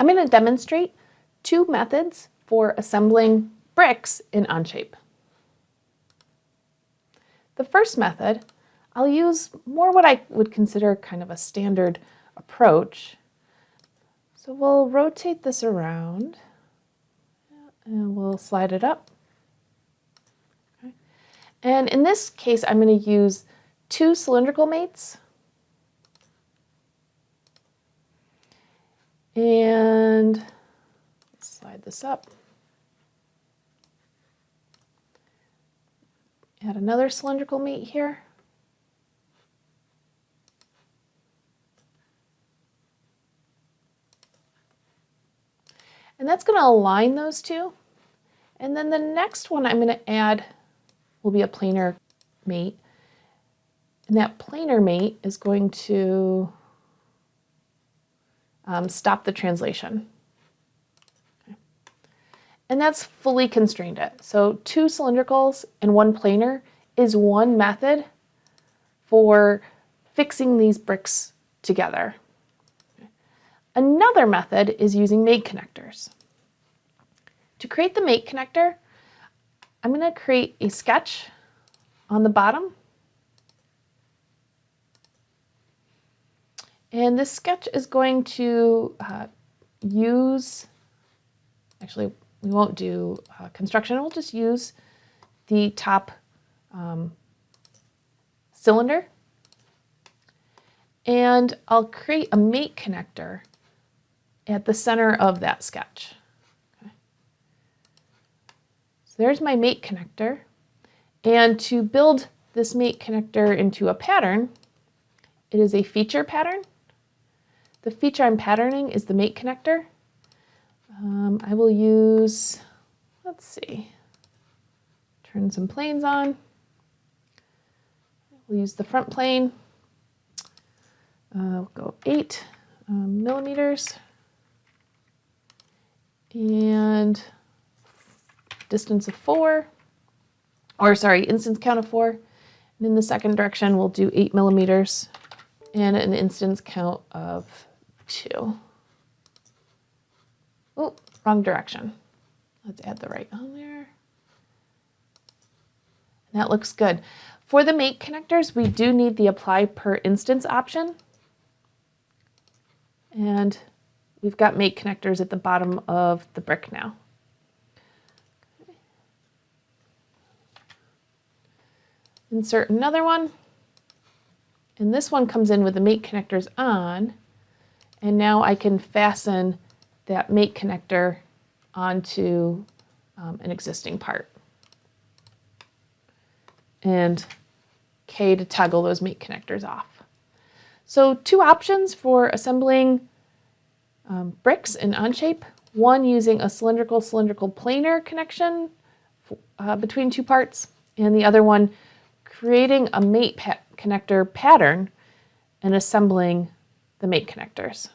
I'm going to demonstrate two methods for assembling bricks in Onshape. The first method, I'll use more what I would consider kind of a standard approach. So we'll rotate this around and we'll slide it up. Okay. And in this case, I'm going to use two cylindrical mates and slide this up. Add another cylindrical mate here. And that's going to align those two. And then the next one I'm going to add will be a planar mate. And that planar mate is going to um, stop the translation. Okay. And that's fully constrained it. So two cylindricals and one planar is one method for fixing these bricks together. Another method is using mate connectors. To create the mate connector, I'm going to create a sketch on the bottom And this sketch is going to uh, use, actually we won't do uh, construction, we'll just use the top um, cylinder. And I'll create a mate connector at the center of that sketch. Okay. So there's my mate connector. And to build this mate connector into a pattern, it is a feature pattern. The feature I'm patterning is the mate connector. Um, I will use, let's see, turn some planes on. We'll use the front plane. Uh, we'll go eight um, millimeters and distance of four, or sorry, instance count of four. And in the second direction, we'll do eight millimeters and an instance count of two. Oh, wrong direction. Let's add the right on there. And that looks good. For the mate connectors, we do need the apply per instance option. And we've got mate connectors at the bottom of the brick now. Insert another one. And this one comes in with the mate connectors on. And now I can fasten that mate connector onto um, an existing part. And K to toggle those mate connectors off. So two options for assembling um, bricks in Onshape. One using a cylindrical cylindrical planar connection uh, between two parts and the other one creating a mate pa connector pattern and assembling the mate connectors.